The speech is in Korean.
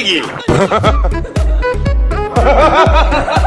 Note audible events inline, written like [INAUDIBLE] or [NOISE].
떼기. [LAUGHS]